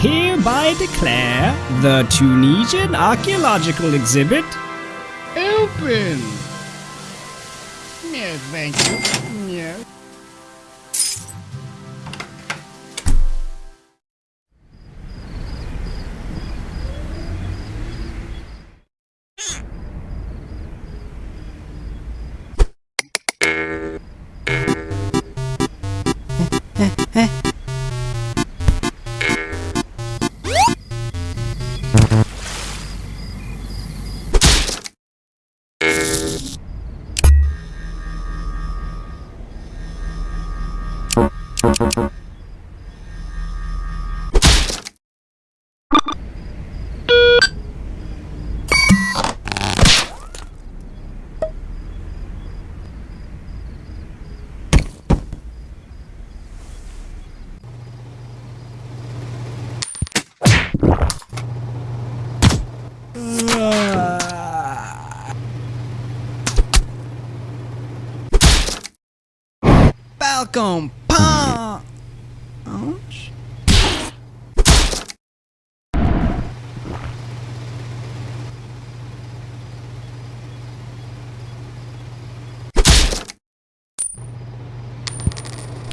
hereby declare the Tunisian Archaeological Exhibit open. Yes, thank you. Welcome Falcon Punch.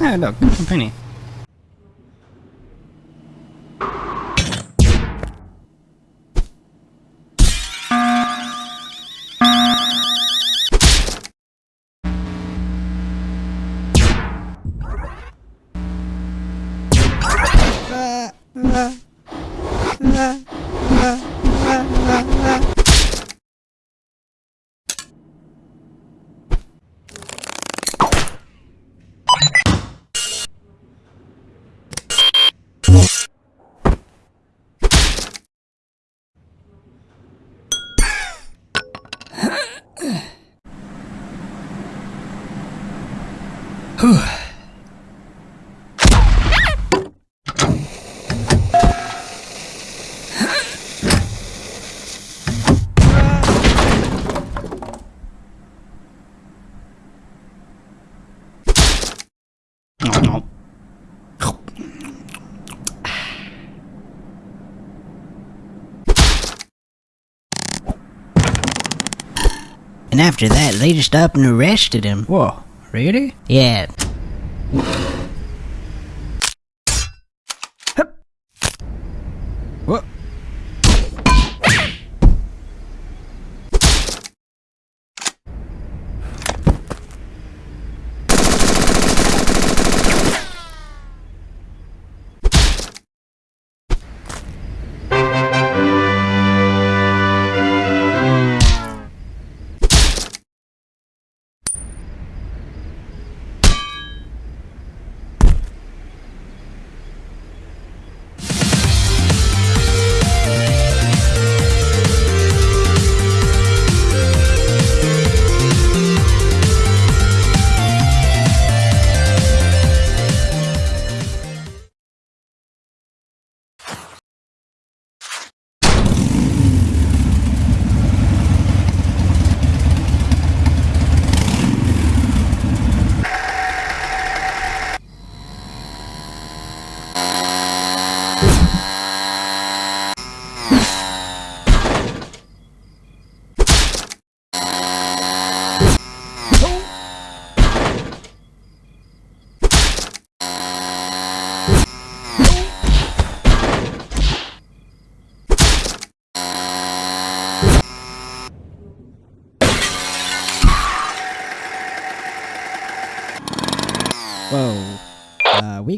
Oh, look, a penny. And after that, they just up and arrested him. Whoa, really? Yeah. What?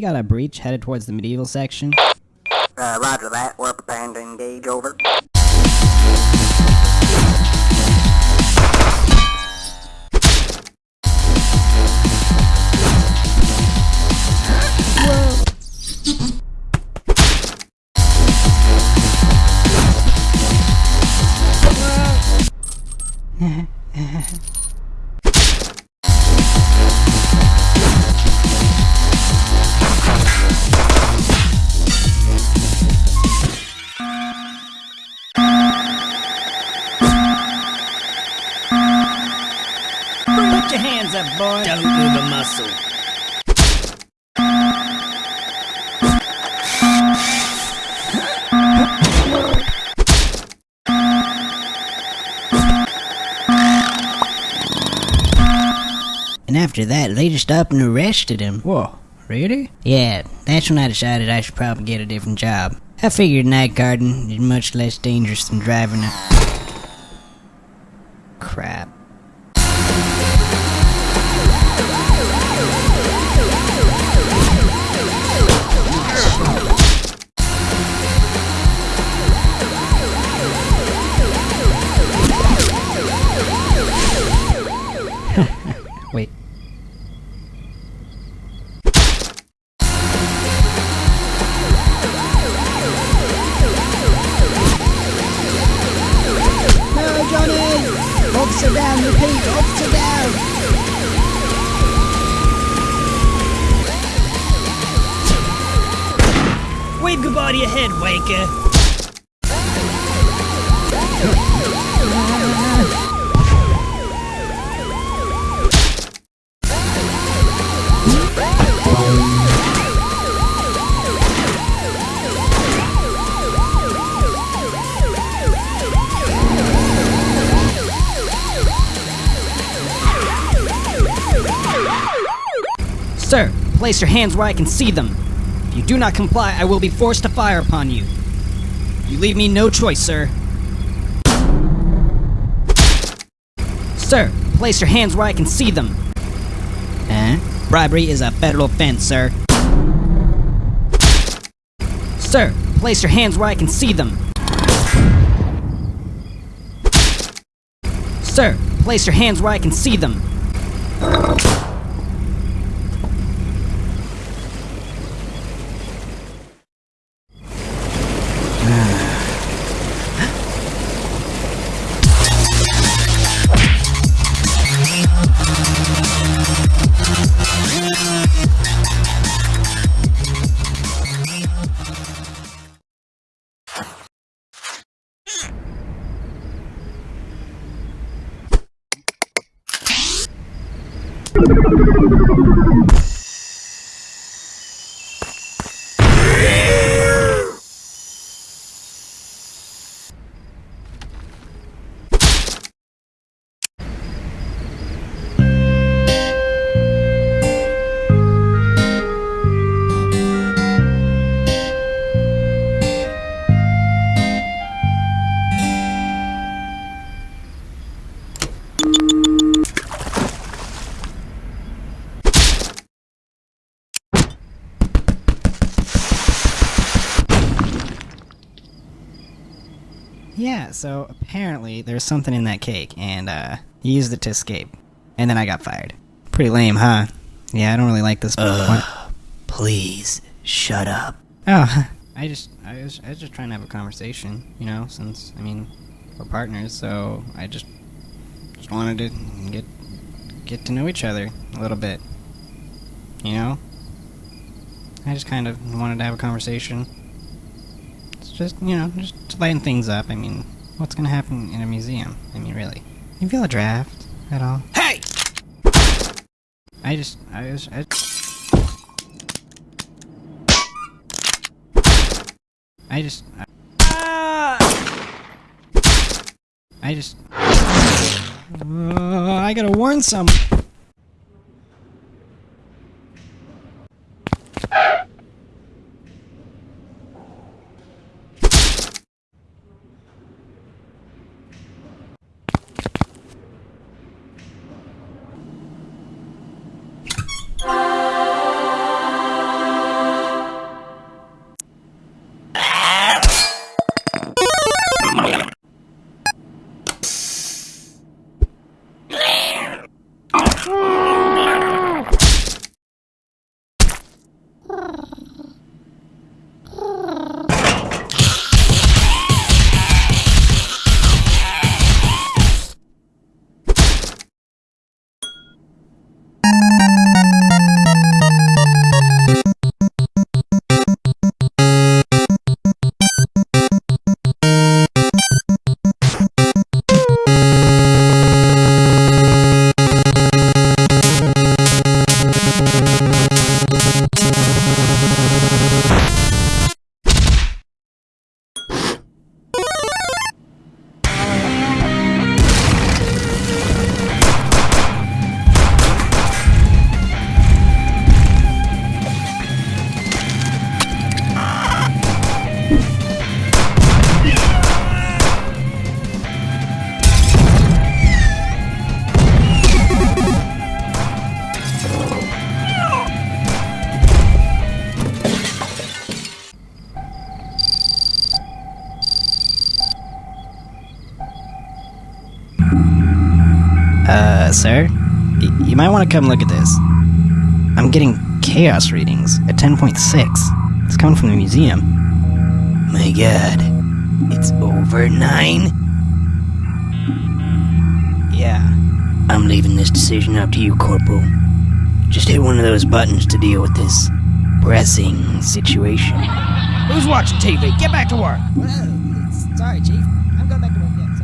Got a breach headed towards the medieval section. Uh, roger that. your hands up, boy. Don't move a muscle. And after that, they just stopped and arrested him. Whoa, really? Yeah, that's when I decided I should probably get a different job. I figured night garden is much less dangerous than driving a... Crap. Wait. No, Johnny! Officer down, repeat, officer down! Wave goodbye to your head, wanker. Place your hands where I can see them. If you do not comply, I will be forced to fire upon you. You leave me no choice, sir. Sir, place your hands where I can see them. Huh? Bribery is a federal offense, sir. Sir, place your hands where I can see them. Sir, place your hands where I can see them. Yeah, so apparently there's something in that cake, and uh, he used it to escape. And then I got fired. Pretty lame, huh? Yeah, I don't really like this. What? Please, shut up. Oh, I just, I was, I was just trying to have a conversation, you know. Since I mean, we're partners, so I just, just wanted to get, get to know each other a little bit. You know. I just kind of wanted to have a conversation. It's just, you know, just to lighten things up. I mean, what's gonna happen in a museum? I mean, really. You feel a draft at all? Hey! I just, I was, I. I just. I, I just. Uh, I gotta warn some. sir. Y- you might want to come look at this. I'm getting chaos readings at 10.6. It's coming from the museum. My god. It's over nine? Yeah. I'm leaving this decision up to you, Corporal. Just hit one of those buttons to deal with this pressing situation. Who's watching TV? Get back to work. Sorry, Chief. I'm going back to work. Yeah,